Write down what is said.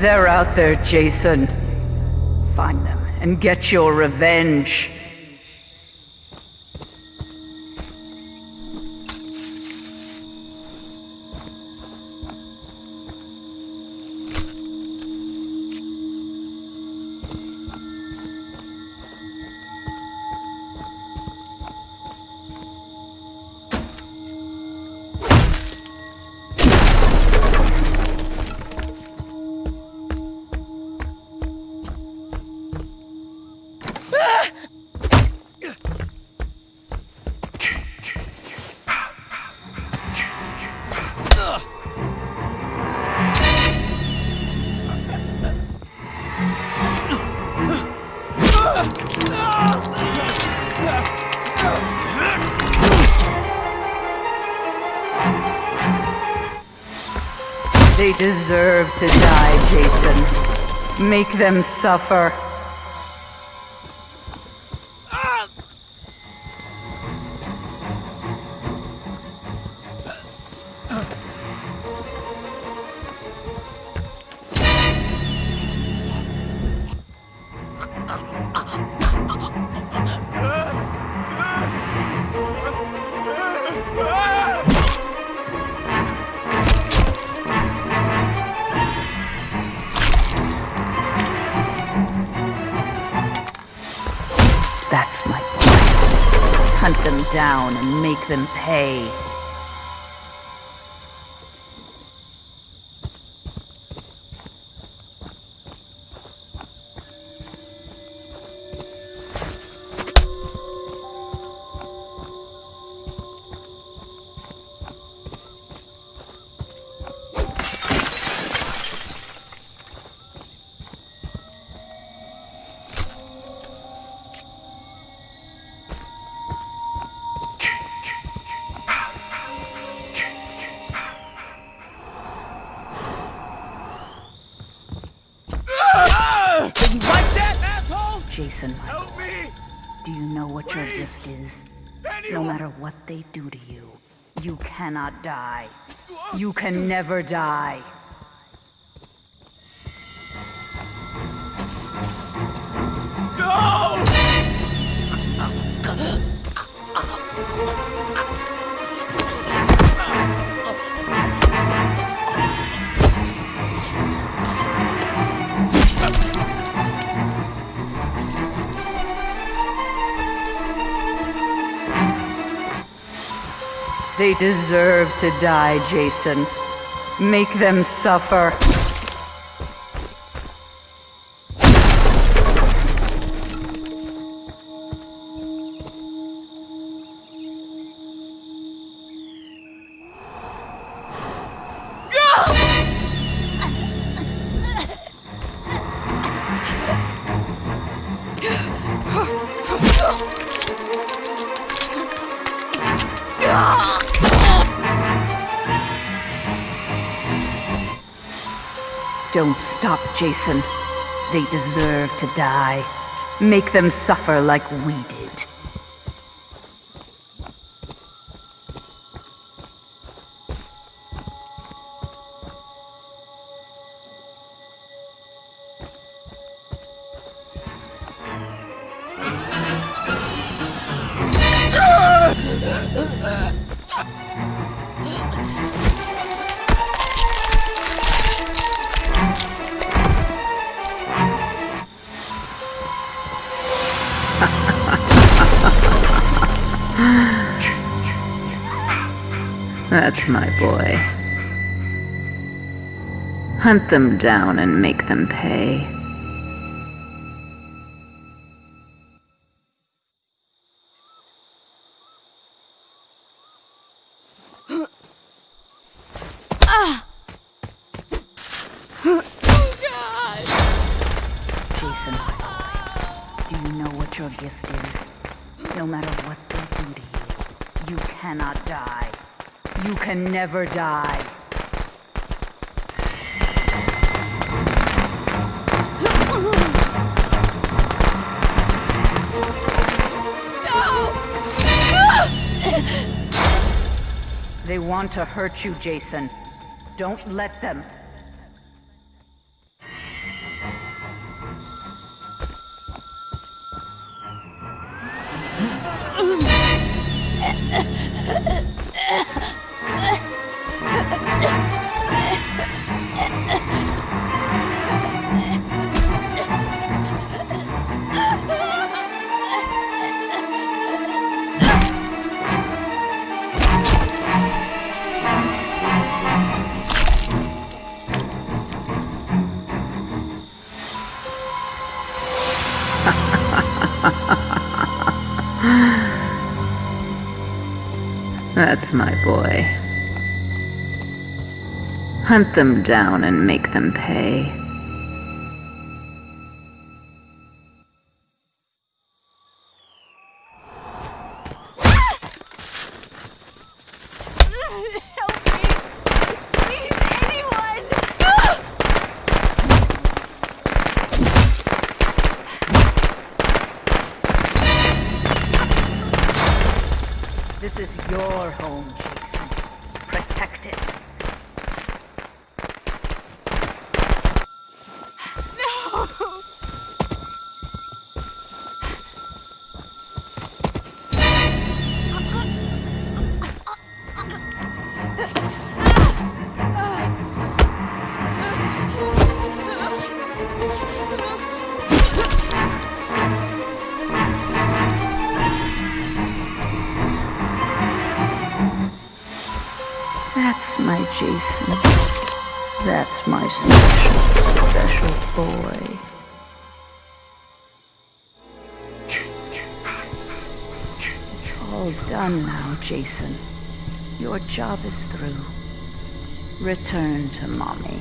They're out there, Jason. Find them and get your revenge. They deserve to die, Jason. Make them suffer. Down and make them pay. My Help me! do you know what your gift is? No matter what they do to you, you cannot die. You can never die. No! They deserve to die, Jason. Make them suffer. Don't stop, Jason. They deserve to die. Make them suffer like we did. That's my boy. Hunt them down and make them pay. Jason, boy, do you know what your gift is? No matter what they do to you, you cannot die. You can never die. They want to hurt you, Jason. Don't let them. Ugh. That's my boy. Hunt them down and make them pay. Is your home, Jason. That's my special, special boy. It's all done now, Jason. Your job is through. Return to mommy.